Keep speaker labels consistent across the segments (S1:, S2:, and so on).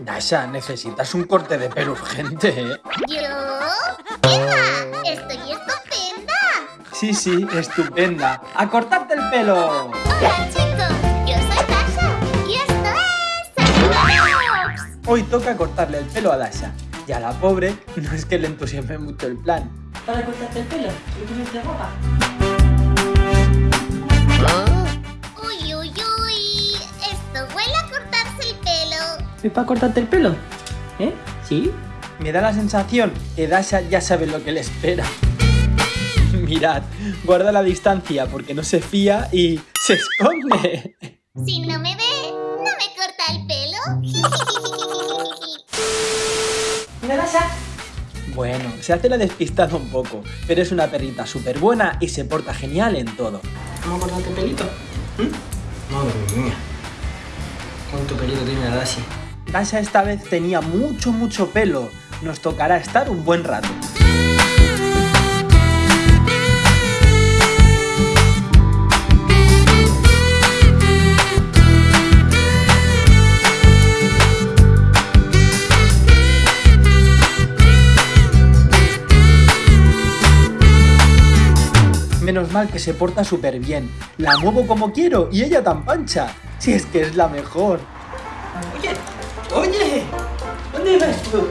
S1: Dasha, necesitas un corte de pelo urgente, ¿eh?
S2: ¿Yo? ¡Venga! ¡Estoy estupenda!
S1: Sí, sí, estupenda. ¡A cortarte el pelo!
S2: Hola chicos, yo soy Dasha y esto es.
S1: Hoy toca cortarle el pelo a Dasha. Y a la pobre no es que le entusiasme mucho el plan.
S3: para cortarte el pelo y ponerte guapa.
S2: Uy, uy, uy. Esto huele
S3: ¿Es para cortarte el pelo? ¿Eh? ¿Sí?
S1: Me da la sensación que Dasha ya sabe lo que le espera. Mirad, guarda la distancia porque no se fía y se esconde.
S2: Si no me ve, no me corta el pelo.
S3: Mira, Dasha.
S1: Bueno, se hace la despistada un poco, pero es una perrita súper buena y se porta genial en todo.
S3: ¿Vamos a cortarte el pelito? ¿Mm? Madre mía. ¿Cuánto pelito tiene la Dashi?
S1: Dasha esta vez tenía mucho, mucho pelo. Nos tocará estar un buen rato. Menos mal que se porta súper bien. La muevo como quiero y ella tan pancha. Si es que es la mejor.
S3: Oye, ¿dónde vas tú?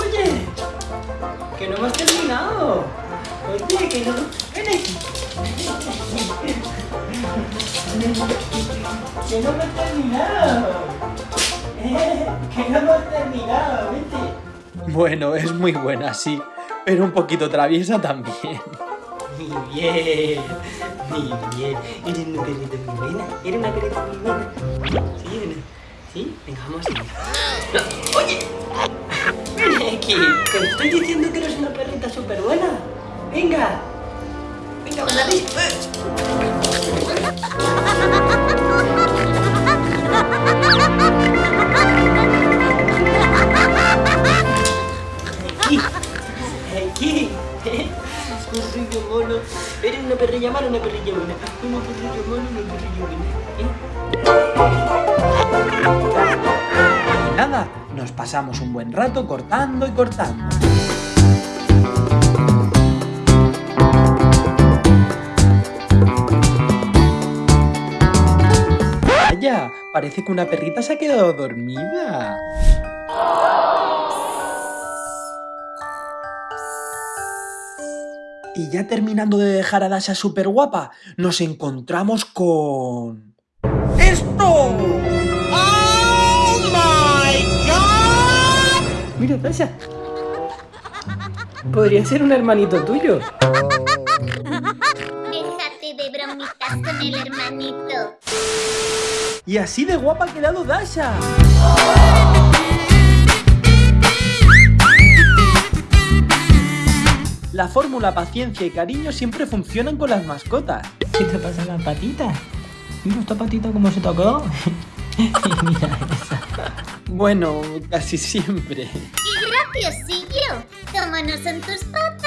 S3: Oye, que no hemos terminado. Oye, que no. Ven aquí. Que no hemos terminado. Eh, que no hemos terminado, vete.
S1: Bueno, es muy buena, sí, pero un poquito traviesa también.
S3: Muy bien, muy bien. Eres una perrita muy buena. Eres una perrita muy buena. ¿Sí? ¿o no? Venga, vamos a ¡Oye! Que te estoy diciendo que eres una perrita súper buena. Venga. Venga. Aquí. Aquí. Perrillo mono. Eres una perrilla mala una perrilla buena. Una perrilla mala una perrilla buena.
S1: Pasamos un buen rato cortando y cortando. Vaya, parece que una perrita se ha quedado dormida. Y ya terminando de dejar a Dasha súper guapa, nos encontramos con... ¡Esto!
S3: Mira, Tasha. Podría ser un hermanito tuyo.
S2: Déjate de bromitas con el hermanito.
S1: Y así de guapa ha quedado Dasha. La fórmula paciencia y cariño siempre funcionan con las mascotas.
S3: ¿Qué te pasa en la patita? Mira esta patita cómo se quedado. Mira esa.
S1: Bueno, casi siempre.
S2: ¡Qué graciosillo! ¿Cómo no son tus patas?